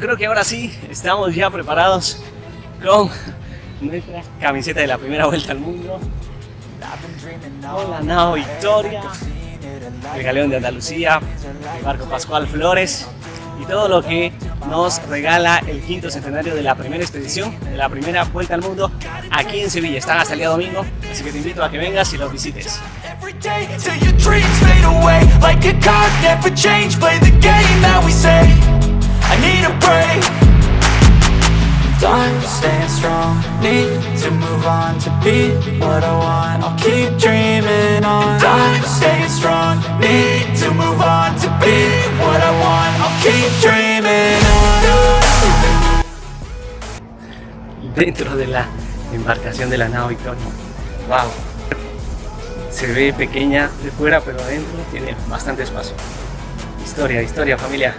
creo que ahora sí estamos ya preparados con nuestra camiseta de la primera vuelta al mundo. Con la nao Victoria, el galeón de Andalucía, el barco Pascual Flores y todo lo que nos regala el quinto centenario de la primera expedición, de la primera vuelta al mundo aquí en Sevilla. Están hasta el día domingo, así que te invito a que vengas y los visites. Till your dreams fade away Like a card, never change Play the game that we say I need a break Time staying strong Need to move on to be what I want I'll keep dreaming on Time staying strong Need to move on to be what I want I'll keep dreaming on Dentro de la embarcación de la nao Victoria. Wow. Se ve pequeña de fuera, pero adentro tiene bastante espacio. Historia, historia, familia.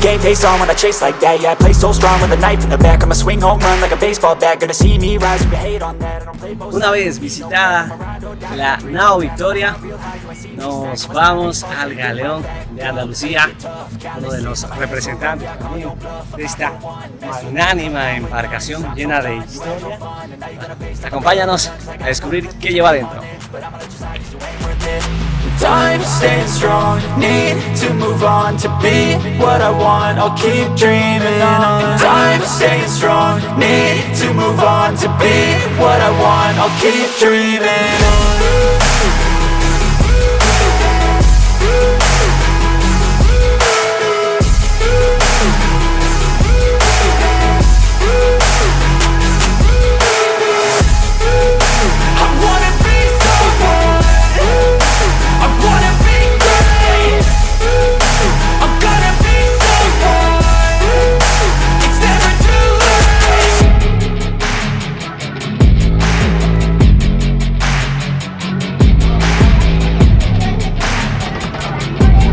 Game face on when I chase like that. Yeah, I play so strong with a knife in the back. I'ma swing home run like a baseball bat. Gonna see me rise, you hate on that. I don't play both Una vez visitada la nao Victoria, nos vamos al galeón de Andalucía, uno de los representantes también de esta magnánima embarcación llena de historia. Acompáñanos a descubrir qué lleva dentro. Time staying strong, need to move on to be what I want. I'll keep dreaming on. Time staying strong, need to move on to be what I want. I'll keep dreaming on.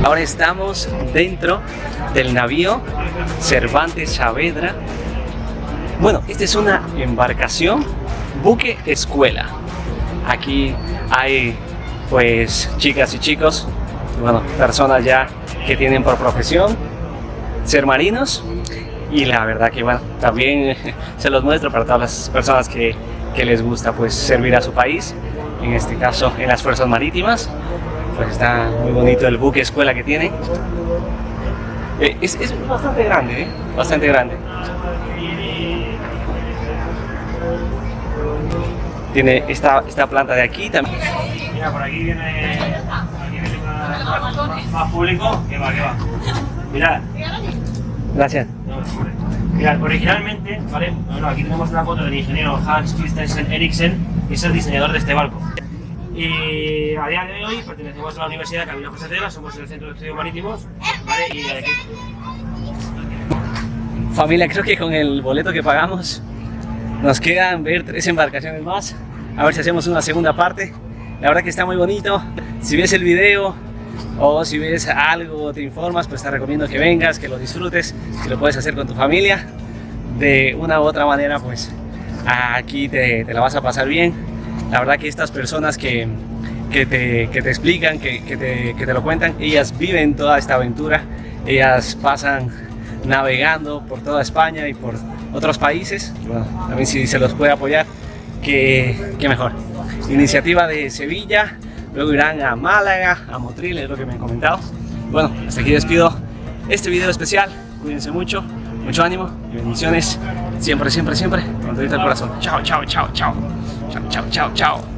Ahora estamos dentro del navío Cervantes Saavedra. Bueno, esta es una embarcación buque escuela. Aquí hay pues chicas y chicos, bueno, personas ya que tienen por profesión ser marinos y la verdad que también se los muestro para todas las personas que, que les gusta pues servir a su país, en este caso en las fuerzas marítimas pues está muy bonito el buque escuela que tiene. Eh, es, es bastante grande, ¿eh? Bastante grande. Tiene esta, esta planta de aquí también. Mira, por aquí viene, aquí viene más, más- más público. Que va, que va. Mirad, Gracias. Mirad, originalmente, ¿vale? Bueno, aquí tenemos una foto del ingeniero Hans Christensen Eriksen, que es el diseñador de este barco. Y a día de hoy pertenecemos a la Universidad Camilo José Cela, somos el Centro de Estudios Marítimos, ¿vale? Y aquí, Familia, creo que con el boleto que pagamos nos quedan tres embarcaciones más. A ver si hacemos una segunda parte. La verdad que está muy bonito. Si ves el video o si ves algo, te informas, pues te recomiendo que vengas, que lo disfrutes, que lo puedes hacer con tu familia. De una u otra manera, pues aquí te la vas a pasar bien. La verdad que estas personas que, que, te, que te explican, que, te, que te lo cuentan, ellas viven toda esta aventura. Ellas pasan navegando por toda España y por otros países. Bueno, también si se los puede apoyar, que, que mejor. Iniciativa de Sevilla, luego irán a Málaga, a Motril, es lo que me han comentado. Bueno, hasta aquí despido este video especial. Cuídense mucho, mucho ánimo bendiciones siempre, siempre, siempre con todo el corazón. Chao, chao, chao, chao. Chao, chao, chao, chao.